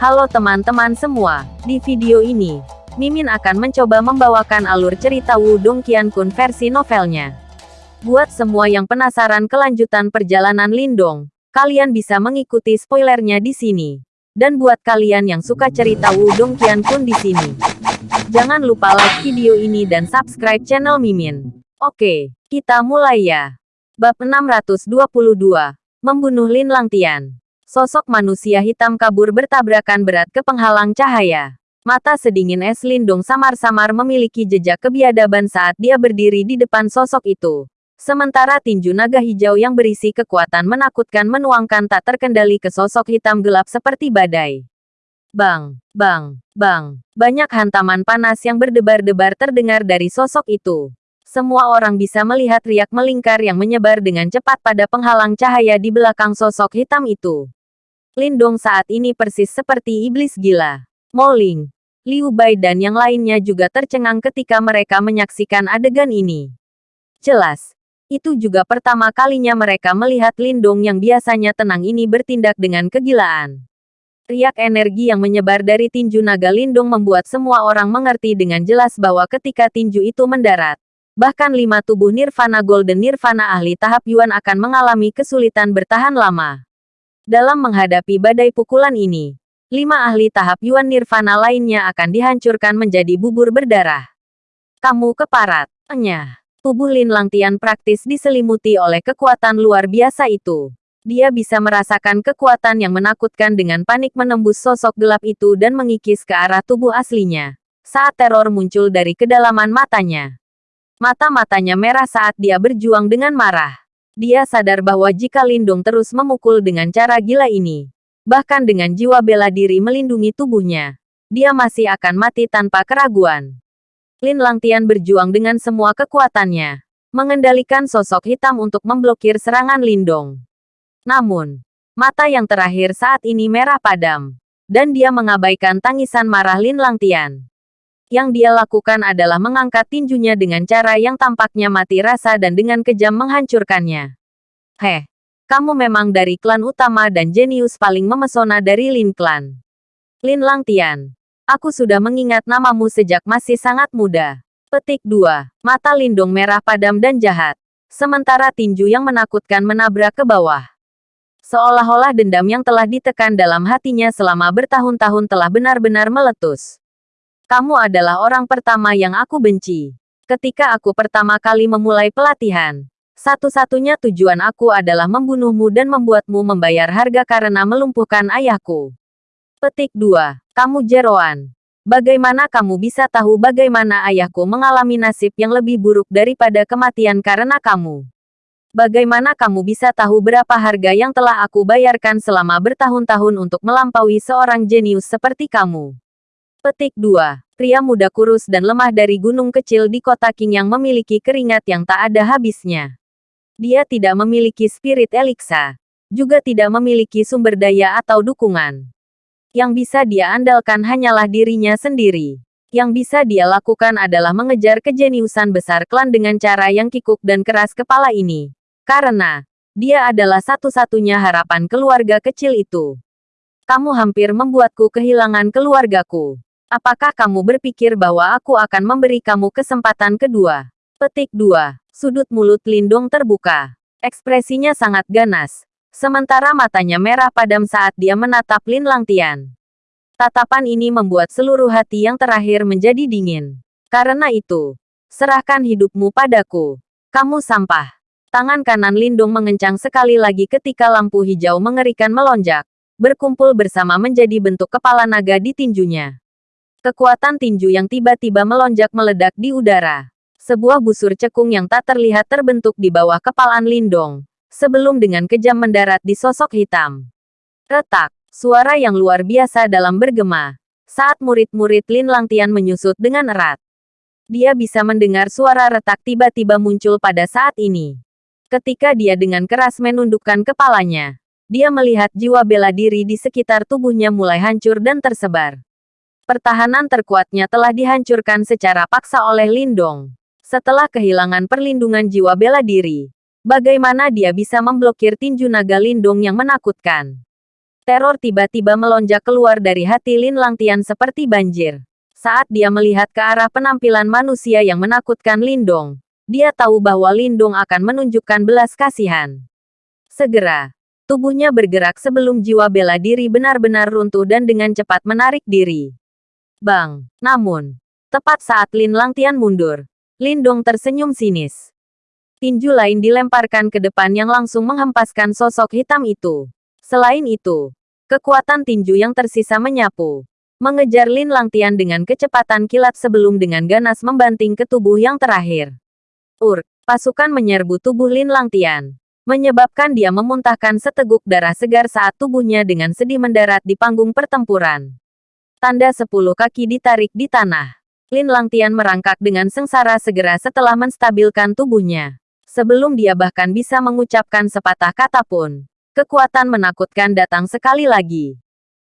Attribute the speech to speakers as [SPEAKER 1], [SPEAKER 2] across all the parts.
[SPEAKER 1] Halo teman-teman semua, di video ini, Mimin akan mencoba membawakan alur cerita Wudong Qiankun versi novelnya. Buat semua yang penasaran kelanjutan perjalanan Lindong, kalian bisa mengikuti spoilernya di sini. Dan buat kalian yang suka cerita Wudong Qiankun di sini, jangan lupa like video ini dan subscribe channel Mimin. Oke, kita mulai ya. Bab 622, Membunuh Lin Langtian. Sosok manusia hitam kabur bertabrakan berat ke penghalang cahaya. Mata sedingin es Lindung samar-samar memiliki jejak kebiadaban saat dia berdiri di depan sosok itu. Sementara tinju naga hijau yang berisi kekuatan menakutkan menuangkan tak terkendali ke sosok hitam gelap seperti badai. Bang, bang, bang. Banyak hantaman panas yang berdebar-debar terdengar dari sosok itu. Semua orang bisa melihat riak melingkar yang menyebar dengan cepat pada penghalang cahaya di belakang sosok hitam itu. Lindong saat ini persis seperti iblis gila. Moling, Liu Bai dan yang lainnya juga tercengang ketika mereka menyaksikan adegan ini. Jelas, itu juga pertama kalinya mereka melihat Lindong yang biasanya tenang ini bertindak dengan kegilaan. Riak energi yang menyebar dari tinju naga Lindung membuat semua orang mengerti dengan jelas bahwa ketika tinju itu mendarat, bahkan lima tubuh Nirvana Golden Nirvana ahli tahap Yuan akan mengalami kesulitan bertahan lama. Dalam menghadapi badai pukulan ini, lima ahli tahap Yuan Nirvana lainnya akan dihancurkan menjadi bubur berdarah. Kamu keparat. Enya. Tubuh Lin Langtian praktis diselimuti oleh kekuatan luar biasa itu. Dia bisa merasakan kekuatan yang menakutkan dengan panik menembus sosok gelap itu dan mengikis ke arah tubuh aslinya. Saat teror muncul dari kedalaman matanya. Mata-matanya merah saat dia berjuang dengan marah. Dia sadar bahwa jika Lindung terus memukul dengan cara gila ini, bahkan dengan jiwa bela diri melindungi tubuhnya, dia masih akan mati tanpa keraguan. Lin Langtian berjuang dengan semua kekuatannya, mengendalikan sosok hitam untuk memblokir serangan Lindong. Namun, mata yang terakhir saat ini merah padam, dan dia mengabaikan tangisan marah Lin Langtian. Yang dia lakukan adalah mengangkat tinjunya dengan cara yang tampaknya mati rasa dan dengan kejam menghancurkannya. Heh, kamu memang dari klan utama dan jenius paling memesona dari Lin Klan. Lin Langtian, aku sudah mengingat namamu sejak masih sangat muda. Petik 2. Mata Lindung merah padam dan jahat. Sementara tinju yang menakutkan menabrak ke bawah. Seolah-olah dendam yang telah ditekan dalam hatinya selama bertahun-tahun telah benar-benar meletus. Kamu adalah orang pertama yang aku benci. Ketika aku pertama kali memulai pelatihan, satu-satunya tujuan aku adalah membunuhmu dan membuatmu membayar harga karena melumpuhkan ayahku. Petik 2. Kamu Jeroan. Bagaimana kamu bisa tahu bagaimana ayahku mengalami nasib yang lebih buruk daripada kematian karena kamu? Bagaimana kamu bisa tahu berapa harga yang telah aku bayarkan selama bertahun-tahun untuk melampaui seorang jenius seperti kamu? Petik 2. Pria muda kurus dan lemah dari gunung kecil di kota King yang memiliki keringat yang tak ada habisnya. Dia tidak memiliki spirit Elixa. Juga tidak memiliki sumber daya atau dukungan. Yang bisa dia andalkan hanyalah dirinya sendiri. Yang bisa dia lakukan adalah mengejar kejeniusan besar klan dengan cara yang kikuk dan keras kepala ini. Karena, dia adalah satu-satunya harapan keluarga kecil itu. Kamu hampir membuatku kehilangan keluargaku. Apakah kamu berpikir bahwa aku akan memberi kamu kesempatan kedua? Petik 2. Sudut mulut Lindong terbuka. Ekspresinya sangat ganas. Sementara matanya merah padam saat dia menatap Lin Langtian. Tatapan ini membuat seluruh hati yang terakhir menjadi dingin. Karena itu, serahkan hidupmu padaku. Kamu sampah. Tangan kanan Lindung mengencang sekali lagi ketika lampu hijau mengerikan melonjak, berkumpul bersama menjadi bentuk kepala naga di tinjunya. Kekuatan tinju yang tiba-tiba melonjak meledak di udara. Sebuah busur cekung yang tak terlihat terbentuk di bawah kepalaan Lindong. Sebelum dengan kejam mendarat di sosok hitam. Retak, suara yang luar biasa dalam bergema. Saat murid-murid Lin Langtian menyusut dengan erat. Dia bisa mendengar suara retak tiba-tiba muncul pada saat ini. Ketika dia dengan keras menundukkan kepalanya, dia melihat jiwa bela diri di sekitar tubuhnya mulai hancur dan tersebar pertahanan terkuatnya telah dihancurkan secara paksa oleh Lindong. Setelah kehilangan perlindungan jiwa bela diri, bagaimana dia bisa memblokir tinju naga Lindong yang menakutkan? Teror tiba-tiba melonjak keluar dari hati Lin Langtian seperti banjir. Saat dia melihat ke arah penampilan manusia yang menakutkan Lindong, dia tahu bahwa Lindong akan menunjukkan belas kasihan. Segera, tubuhnya bergerak sebelum jiwa bela diri benar-benar runtuh dan dengan cepat menarik diri. Bang! Namun, tepat saat Lin Langtian mundur, Lindong tersenyum sinis. Tinju lain dilemparkan ke depan yang langsung menghempaskan sosok hitam itu. Selain itu, kekuatan tinju yang tersisa menyapu, mengejar Lin Langtian dengan kecepatan kilat sebelum dengan ganas membanting ke tubuh yang terakhir. Ur, pasukan menyerbu tubuh Lin Langtian, menyebabkan dia memuntahkan seteguk darah segar saat tubuhnya dengan sedih mendarat di panggung pertempuran. Tanda sepuluh kaki ditarik di tanah. Lin Langtian merangkak dengan sengsara segera setelah menstabilkan tubuhnya. Sebelum dia bahkan bisa mengucapkan sepatah kata pun, kekuatan menakutkan datang sekali lagi.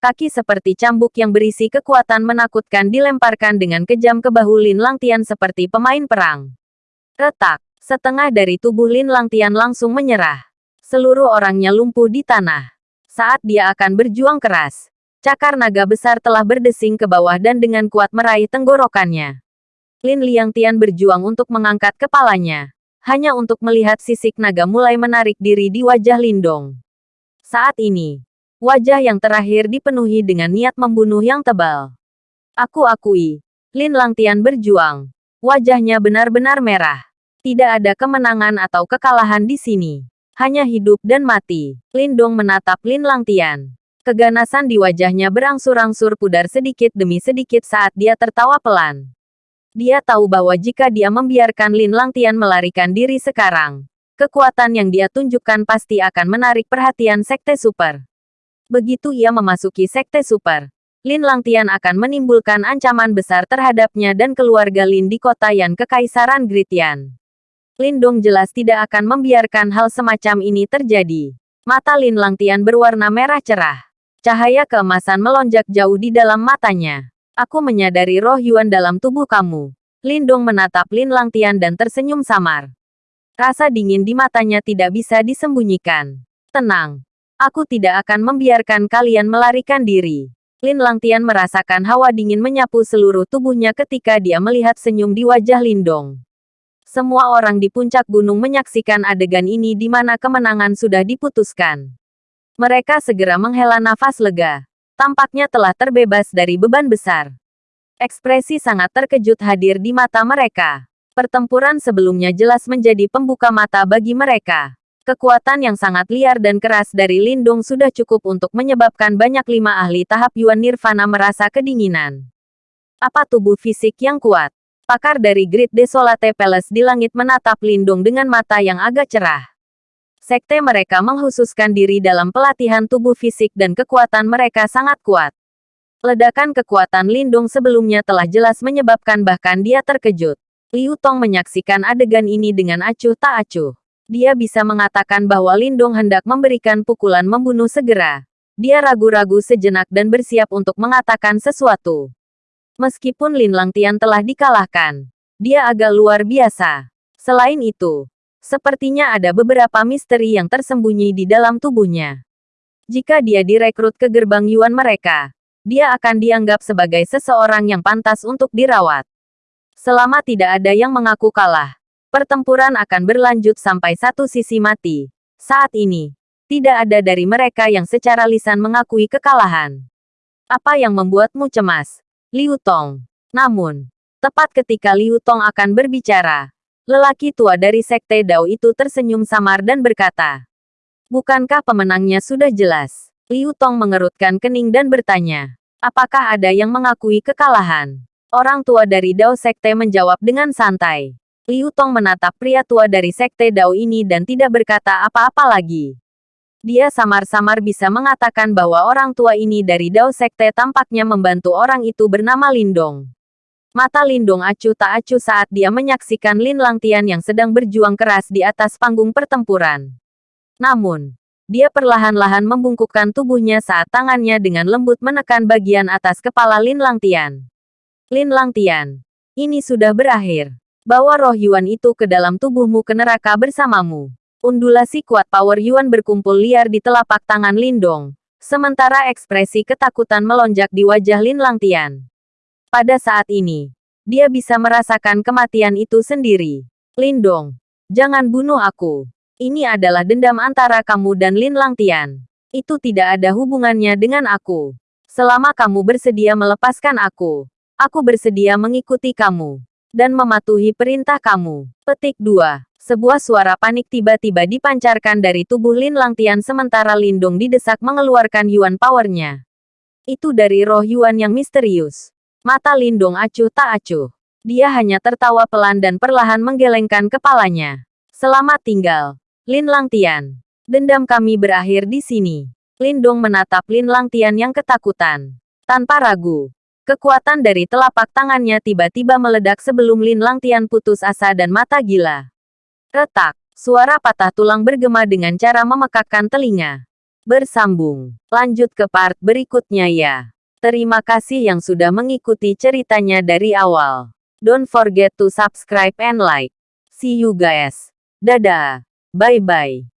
[SPEAKER 1] Kaki seperti cambuk yang berisi kekuatan menakutkan dilemparkan dengan kejam ke bahu Lin Langtian seperti pemain perang. Retak, setengah dari tubuh Lin Langtian langsung menyerah. Seluruh orangnya lumpuh di tanah. Saat dia akan berjuang keras, cakar naga besar telah berdesing ke bawah dan dengan kuat meraih tenggorokannya. Lin Liangtian berjuang untuk mengangkat kepalanya hanya untuk melihat sisik naga mulai menarik diri di wajah Lindong. Saat ini, wajah yang terakhir dipenuhi dengan niat membunuh yang tebal. Aku akui, Lin Langtian berjuang. Wajahnya benar-benar merah. Tidak ada kemenangan atau kekalahan di sini. Hanya hidup dan mati. Lindong menatap Lin Langtian. Keganasan di wajahnya berangsur-angsur pudar sedikit demi sedikit saat dia tertawa pelan. Dia tahu bahwa jika dia membiarkan Lin Langtian melarikan diri sekarang, kekuatan yang dia tunjukkan pasti akan menarik perhatian Sekte Super. Begitu ia memasuki Sekte Super, Lin Langtian akan menimbulkan ancaman besar terhadapnya dan keluarga Lin di kota Yan Kekaisaran Gritian. Lindong jelas tidak akan membiarkan hal semacam ini terjadi. Mata Lin Langtian berwarna merah cerah. Cahaya keemasan melonjak jauh di dalam matanya. Aku menyadari roh Yuan dalam tubuh kamu. Lindong menatap Lin Langtian dan tersenyum samar. Rasa dingin di matanya tidak bisa disembunyikan. Tenang. Aku tidak akan membiarkan kalian melarikan diri. Lin Langtian merasakan hawa dingin menyapu seluruh tubuhnya ketika dia melihat senyum di wajah Lindong. Semua orang di puncak gunung menyaksikan adegan ini di mana kemenangan sudah diputuskan. Mereka segera menghela nafas lega tampaknya telah terbebas dari beban besar. Ekspresi sangat terkejut hadir di mata mereka. Pertempuran sebelumnya jelas menjadi pembuka mata bagi mereka. Kekuatan yang sangat liar dan keras dari Lindung sudah cukup untuk menyebabkan banyak lima ahli tahap Yuan Nirvana merasa kedinginan. Apa tubuh fisik yang kuat? Pakar dari Great Desolate Palace di langit menatap Lindung dengan mata yang agak cerah. Sekte mereka menghususkan diri dalam pelatihan tubuh fisik dan kekuatan mereka sangat kuat. Ledakan kekuatan Lindung sebelumnya telah jelas menyebabkan bahkan dia terkejut. Liu Tong menyaksikan adegan ini dengan acuh tak acuh. Dia bisa mengatakan bahwa Lindung hendak memberikan pukulan membunuh segera. Dia ragu-ragu sejenak dan bersiap untuk mengatakan sesuatu. Meskipun Lin Langtian telah dikalahkan, dia agak luar biasa. Selain itu, Sepertinya ada beberapa misteri yang tersembunyi di dalam tubuhnya. Jika dia direkrut ke gerbang Yuan mereka, dia akan dianggap sebagai seseorang yang pantas untuk dirawat. Selama tidak ada yang mengaku kalah, pertempuran akan berlanjut sampai satu sisi mati. Saat ini, tidak ada dari mereka yang secara lisan mengakui kekalahan. Apa yang membuatmu cemas? Liu Tong. Namun, tepat ketika Liu Tong akan berbicara, Lelaki tua dari Sekte Dao itu tersenyum samar dan berkata, Bukankah pemenangnya sudah jelas? Liu Tong mengerutkan kening dan bertanya, Apakah ada yang mengakui kekalahan? Orang tua dari Dao Sekte menjawab dengan santai. Liu Tong menatap pria tua dari Sekte Dao ini dan tidak berkata apa-apa lagi. Dia samar-samar bisa mengatakan bahwa orang tua ini dari Dao Sekte tampaknya membantu orang itu bernama Lindong. Mata Lindong acuh tak acuh saat dia menyaksikan Lin Langtian yang sedang berjuang keras di atas panggung pertempuran. Namun, dia perlahan-lahan membungkukkan tubuhnya saat tangannya dengan lembut menekan bagian atas kepala Lin Langtian. Lin Langtian, ini sudah berakhir. Bawa roh Yuan itu ke dalam tubuhmu ke neraka bersamamu. Undulasi kuat power Yuan berkumpul liar di telapak tangan Lindong, Sementara ekspresi ketakutan melonjak di wajah Lin Langtian. Pada saat ini, dia bisa merasakan kematian itu sendiri. Lindong, jangan bunuh aku. Ini adalah dendam antara kamu dan Lin Langtian. Itu tidak ada hubungannya dengan aku. Selama kamu bersedia melepaskan aku, aku bersedia mengikuti kamu dan mematuhi perintah kamu. Petik 2. Sebuah suara panik tiba-tiba dipancarkan dari tubuh Lin Langtian sementara Lindong didesak mengeluarkan Yuan powernya. Itu dari roh Yuan yang misterius. Mata Lindong acuh tak acuh. Dia hanya tertawa pelan dan perlahan menggelengkan kepalanya. Selamat tinggal, Lin Langtian. Dendam kami berakhir di sini. Lindong menatap Lin Langtian yang ketakutan. Tanpa ragu, kekuatan dari telapak tangannya tiba-tiba meledak sebelum Lin Langtian putus asa dan mata gila. Retak, suara patah tulang bergema dengan cara memekakkan telinga. Bersambung, lanjut ke part berikutnya ya. Terima kasih yang sudah mengikuti ceritanya dari awal. Don't forget to subscribe and like. See you guys. Dadah. Bye-bye.